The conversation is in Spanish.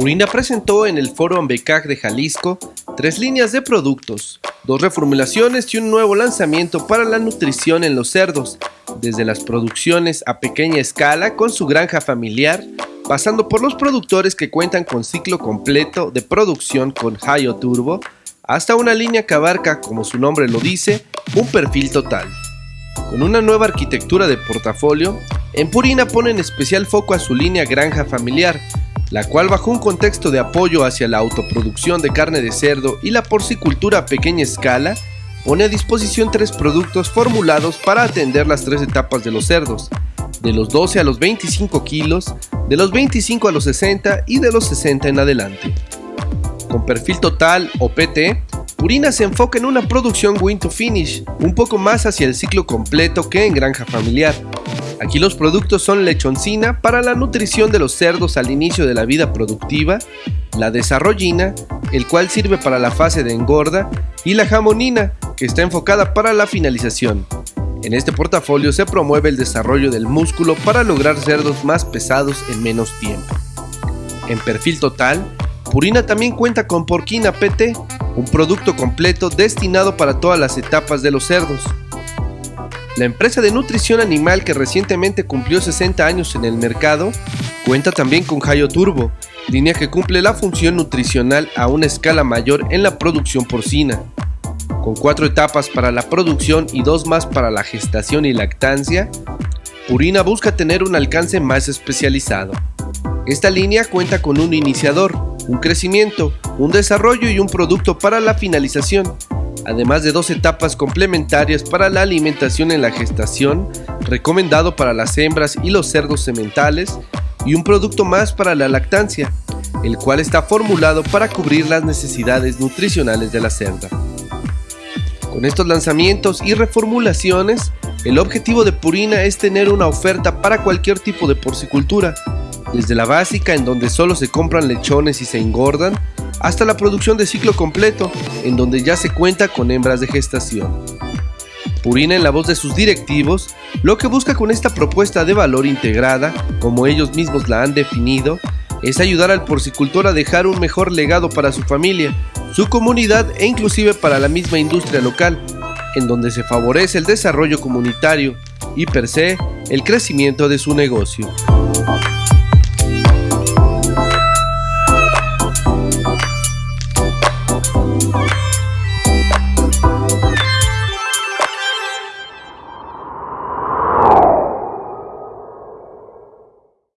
Purina presentó en el Foro Ambecac de Jalisco tres líneas de productos, dos reformulaciones y un nuevo lanzamiento para la nutrición en los cerdos, desde las producciones a pequeña escala con su granja familiar, pasando por los productores que cuentan con ciclo completo de producción con Hayo Turbo, hasta una línea que abarca, como su nombre lo dice, un perfil total. Con una nueva arquitectura de portafolio, en Purina pone en especial foco a su línea granja familiar, la cual bajo un contexto de apoyo hacia la autoproducción de carne de cerdo y la porcicultura a pequeña escala, pone a disposición tres productos formulados para atender las tres etapas de los cerdos, de los 12 a los 25 kilos, de los 25 a los 60 y de los 60 en adelante. Con perfil total o PT, Purina se enfoca en una producción win to finish, un poco más hacia el ciclo completo que en granja familiar, Aquí los productos son lechoncina para la nutrición de los cerdos al inicio de la vida productiva, la desarrollina, el cual sirve para la fase de engorda, y la jamonina, que está enfocada para la finalización. En este portafolio se promueve el desarrollo del músculo para lograr cerdos más pesados en menos tiempo. En perfil total, Purina también cuenta con Porquina PT, un producto completo destinado para todas las etapas de los cerdos. La empresa de nutrición animal que recientemente cumplió 60 años en el mercado cuenta también con Hayo Turbo, línea que cumple la función nutricional a una escala mayor en la producción porcina. Con cuatro etapas para la producción y dos más para la gestación y lactancia, Purina busca tener un alcance más especializado. Esta línea cuenta con un iniciador, un crecimiento, un desarrollo y un producto para la finalización, además de dos etapas complementarias para la alimentación en la gestación, recomendado para las hembras y los cerdos sementales, y un producto más para la lactancia, el cual está formulado para cubrir las necesidades nutricionales de la cerda. Con estos lanzamientos y reformulaciones, el objetivo de Purina es tener una oferta para cualquier tipo de porcicultura, desde la básica en donde solo se compran lechones y se engordan, hasta la producción de ciclo completo, en donde ya se cuenta con hembras de gestación. Purina en la voz de sus directivos, lo que busca con esta propuesta de valor integrada, como ellos mismos la han definido, es ayudar al porcicultor a dejar un mejor legado para su familia, su comunidad e inclusive para la misma industria local, en donde se favorece el desarrollo comunitario y per se el crecimiento de su negocio.